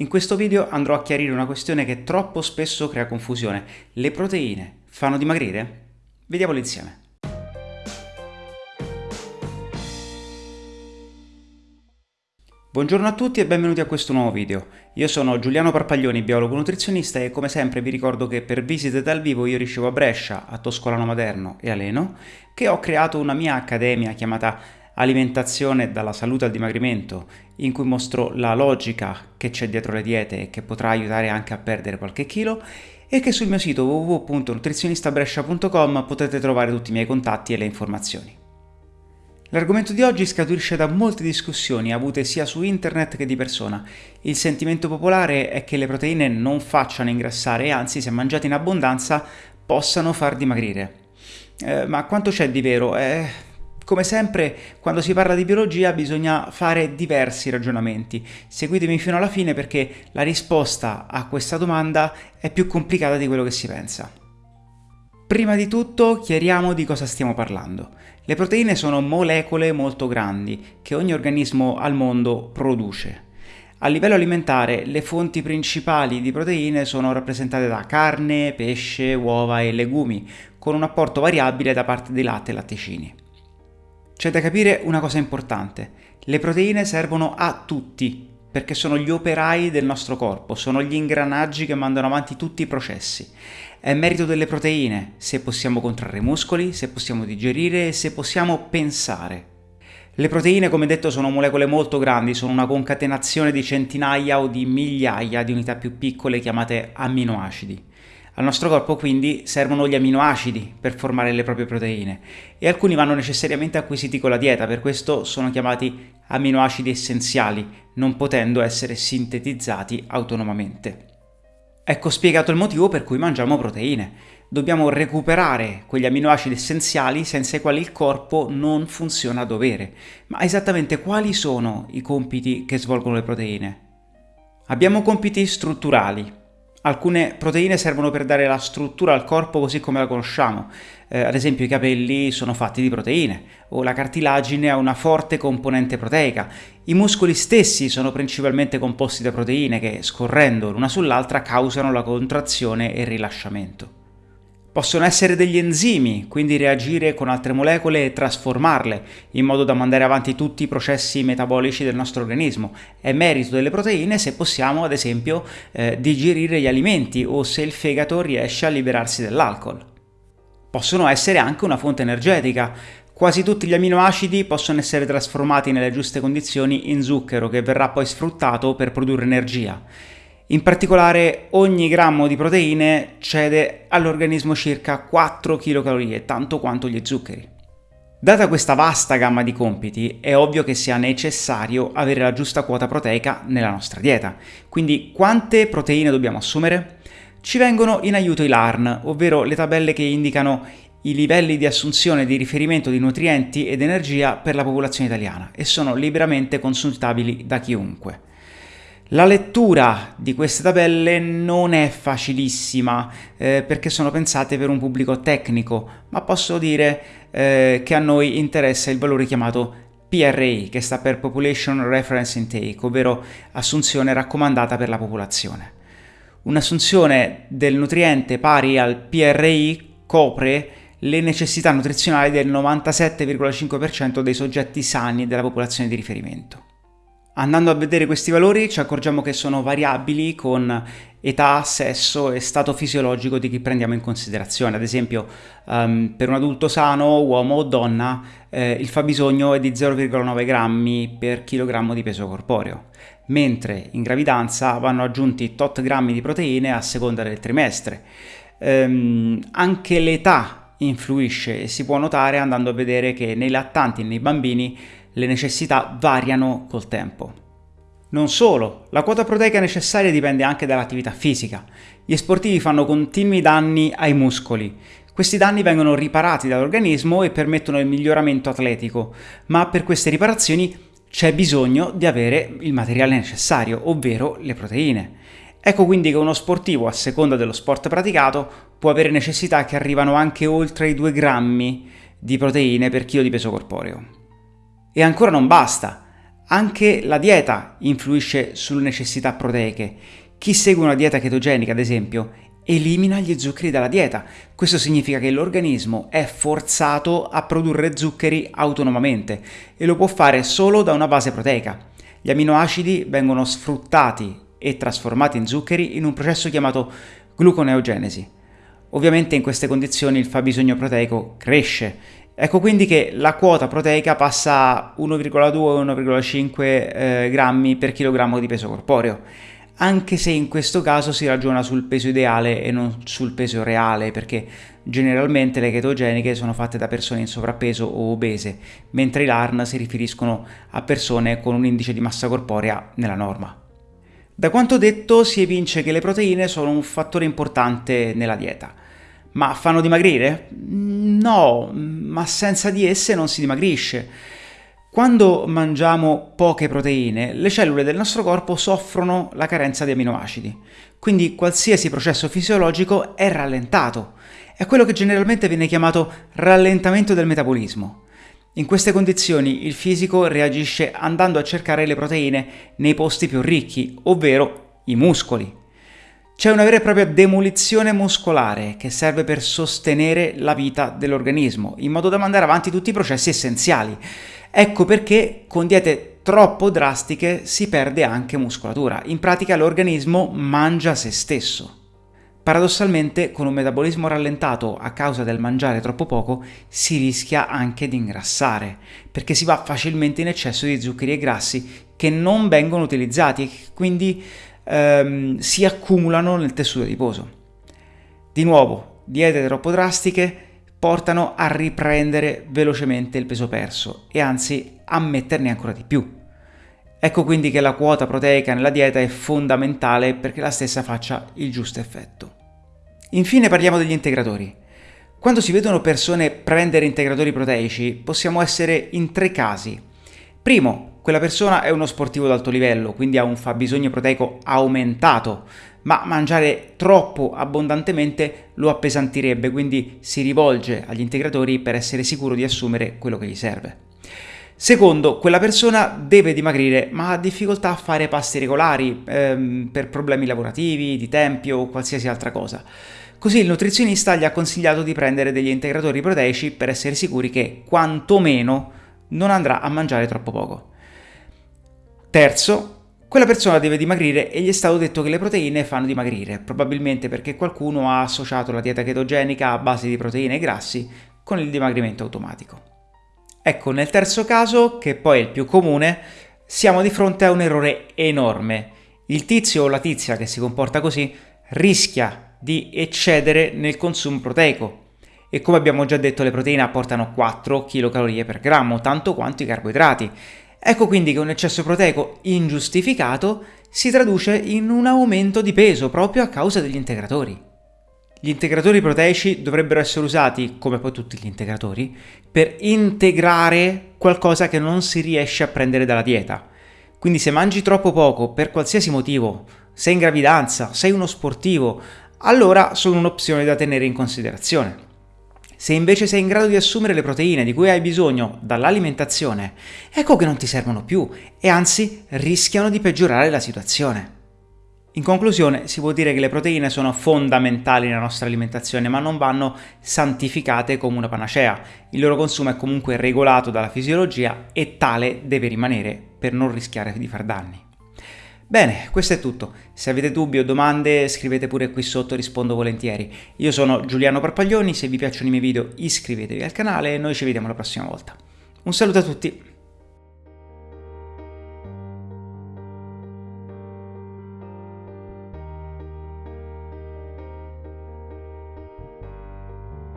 In questo video andrò a chiarire una questione che troppo spesso crea confusione. Le proteine fanno dimagrire? Vediamolo insieme. Buongiorno a tutti e benvenuti a questo nuovo video. Io sono Giuliano Parpaglioni, biologo nutrizionista e come sempre vi ricordo che per visite dal vivo io ricevo a Brescia, a Toscolano Maderno e a Leno, che ho creato una mia accademia chiamata alimentazione dalla salute al dimagrimento, in cui mostro la logica che c'è dietro le diete e che potrà aiutare anche a perdere qualche chilo e che sul mio sito www.nutrizionistabrescia.com potete trovare tutti i miei contatti e le informazioni. L'argomento di oggi scaturisce da molte discussioni avute sia su internet che di persona. Il sentimento popolare è che le proteine non facciano ingrassare e anzi se mangiate in abbondanza possano far dimagrire. Eh, ma quanto c'è di vero? Eh, come sempre, quando si parla di biologia bisogna fare diversi ragionamenti. Seguitemi fino alla fine perché la risposta a questa domanda è più complicata di quello che si pensa. Prima di tutto chiariamo di cosa stiamo parlando. Le proteine sono molecole molto grandi che ogni organismo al mondo produce. A livello alimentare le fonti principali di proteine sono rappresentate da carne, pesce, uova e legumi, con un apporto variabile da parte di latte e latticini. C'è da capire una cosa importante. Le proteine servono a tutti, perché sono gli operai del nostro corpo, sono gli ingranaggi che mandano avanti tutti i processi. È merito delle proteine se possiamo contrarre muscoli, se possiamo digerire e se possiamo pensare. Le proteine, come detto, sono molecole molto grandi, sono una concatenazione di centinaia o di migliaia di unità più piccole chiamate amminoacidi. Al nostro corpo quindi servono gli aminoacidi per formare le proprie proteine e alcuni vanno necessariamente acquisiti con la dieta, per questo sono chiamati aminoacidi essenziali, non potendo essere sintetizzati autonomamente. Ecco spiegato il motivo per cui mangiamo proteine. Dobbiamo recuperare quegli aminoacidi essenziali senza i quali il corpo non funziona a dovere. Ma esattamente quali sono i compiti che svolgono le proteine? Abbiamo compiti strutturali, Alcune proteine servono per dare la struttura al corpo così come la conosciamo, eh, ad esempio i capelli sono fatti di proteine, o la cartilagine ha una forte componente proteica. I muscoli stessi sono principalmente composti da proteine che, scorrendo l'una sull'altra, causano la contrazione e il rilasciamento. Possono essere degli enzimi, quindi reagire con altre molecole e trasformarle, in modo da mandare avanti tutti i processi metabolici del nostro organismo. È merito delle proteine se possiamo, ad esempio, eh, digerire gli alimenti o se il fegato riesce a liberarsi dell'alcol. Possono essere anche una fonte energetica. Quasi tutti gli aminoacidi possono essere trasformati nelle giuste condizioni in zucchero che verrà poi sfruttato per produrre energia. In particolare ogni grammo di proteine cede all'organismo circa 4 kcal, tanto quanto gli zuccheri. Data questa vasta gamma di compiti, è ovvio che sia necessario avere la giusta quota proteica nella nostra dieta. Quindi quante proteine dobbiamo assumere? Ci vengono in aiuto i LARN, ovvero le tabelle che indicano i livelli di assunzione di riferimento di nutrienti ed energia per la popolazione italiana e sono liberamente consultabili da chiunque. La lettura di queste tabelle non è facilissima eh, perché sono pensate per un pubblico tecnico, ma posso dire eh, che a noi interessa il valore chiamato PRI, che sta per Population Reference Intake, ovvero assunzione raccomandata per la popolazione. Un'assunzione del nutriente pari al PRI copre le necessità nutrizionali del 97,5% dei soggetti sani della popolazione di riferimento. Andando a vedere questi valori ci accorgiamo che sono variabili con età, sesso e stato fisiologico di chi prendiamo in considerazione. Ad esempio, um, per un adulto sano, uomo o donna, eh, il fabbisogno è di 0,9 grammi per chilogrammo di peso corporeo, mentre in gravidanza vanno aggiunti tot grammi di proteine a seconda del trimestre. Um, anche l'età influisce e si può notare andando a vedere che nei lattanti e nei bambini le necessità variano col tempo. Non solo, la quota proteica necessaria dipende anche dall'attività fisica. Gli sportivi fanno continui danni ai muscoli. Questi danni vengono riparati dall'organismo e permettono il miglioramento atletico, ma per queste riparazioni c'è bisogno di avere il materiale necessario, ovvero le proteine. Ecco quindi che uno sportivo, a seconda dello sport praticato, può avere necessità che arrivano anche oltre i 2 grammi di proteine per chilo di peso corporeo. E ancora non basta. Anche la dieta influisce sulle necessità proteiche. Chi segue una dieta chetogenica, ad esempio, elimina gli zuccheri dalla dieta. Questo significa che l'organismo è forzato a produrre zuccheri autonomamente e lo può fare solo da una base proteica. Gli aminoacidi vengono sfruttati e trasformati in zuccheri in un processo chiamato gluconeogenesi. Ovviamente in queste condizioni il fabbisogno proteico cresce. Ecco quindi che la quota proteica passa a 1,2-1,5 eh, grammi per chilogrammo di peso corporeo anche se in questo caso si ragiona sul peso ideale e non sul peso reale, perché generalmente le chetogeniche sono fatte da persone in sovrappeso o obese, mentre i LARN si riferiscono a persone con un indice di massa corporea nella norma. Da quanto detto si evince che le proteine sono un fattore importante nella dieta. Ma fanno dimagrire? No, ma senza di esse non si dimagrisce. Quando mangiamo poche proteine, le cellule del nostro corpo soffrono la carenza di aminoacidi, quindi qualsiasi processo fisiologico è rallentato. È quello che generalmente viene chiamato rallentamento del metabolismo. In queste condizioni il fisico reagisce andando a cercare le proteine nei posti più ricchi, ovvero i muscoli. C'è una vera e propria demolizione muscolare che serve per sostenere la vita dell'organismo, in modo da mandare avanti tutti i processi essenziali. Ecco perché con diete troppo drastiche si perde anche muscolatura. In pratica l'organismo mangia se stesso. Paradossalmente, con un metabolismo rallentato a causa del mangiare troppo poco, si rischia anche di ingrassare, perché si va facilmente in eccesso di zuccheri e grassi che non vengono utilizzati e quindi ehm, si accumulano nel tessuto adiposo. Di nuovo, diete troppo drastiche portano a riprendere velocemente il peso perso e anzi a metterne ancora di più. Ecco quindi che la quota proteica nella dieta è fondamentale perché la stessa faccia il giusto effetto. Infine parliamo degli integratori. Quando si vedono persone prendere integratori proteici possiamo essere in tre casi. Primo, quella persona è uno sportivo d'alto livello, quindi ha un fabbisogno proteico aumentato, ma mangiare troppo abbondantemente lo appesantirebbe, quindi si rivolge agli integratori per essere sicuro di assumere quello che gli serve. Secondo, quella persona deve dimagrire ma ha difficoltà a fare pasti regolari ehm, per problemi lavorativi, di tempi o qualsiasi altra cosa. Così il nutrizionista gli ha consigliato di prendere degli integratori proteici per essere sicuri che quantomeno non andrà a mangiare troppo poco. Terzo, quella persona deve dimagrire e gli è stato detto che le proteine fanno dimagrire, probabilmente perché qualcuno ha associato la dieta chetogenica a base di proteine e grassi con il dimagrimento automatico. Ecco, nel terzo caso, che poi è il più comune, siamo di fronte a un errore enorme. Il tizio o la tizia che si comporta così rischia di eccedere nel consumo proteico. E come abbiamo già detto, le proteine apportano 4 kcal per grammo, tanto quanto i carboidrati. Ecco quindi che un eccesso proteico ingiustificato si traduce in un aumento di peso proprio a causa degli integratori. Gli integratori proteici dovrebbero essere usati, come poi tutti gli integratori, per integrare qualcosa che non si riesce a prendere dalla dieta. Quindi se mangi troppo poco per qualsiasi motivo, sei in gravidanza, sei uno sportivo, allora sono un'opzione da tenere in considerazione. Se invece sei in grado di assumere le proteine di cui hai bisogno dall'alimentazione, ecco che non ti servono più e anzi rischiano di peggiorare la situazione. In conclusione, si può dire che le proteine sono fondamentali nella nostra alimentazione, ma non vanno santificate come una panacea. Il loro consumo è comunque regolato dalla fisiologia e tale deve rimanere per non rischiare di far danni. Bene, questo è tutto. Se avete dubbi o domande scrivete pure qui sotto, rispondo volentieri. Io sono Giuliano Parpaglioni, se vi piacciono i miei video iscrivetevi al canale e noi ci vediamo la prossima volta. Un saluto a tutti!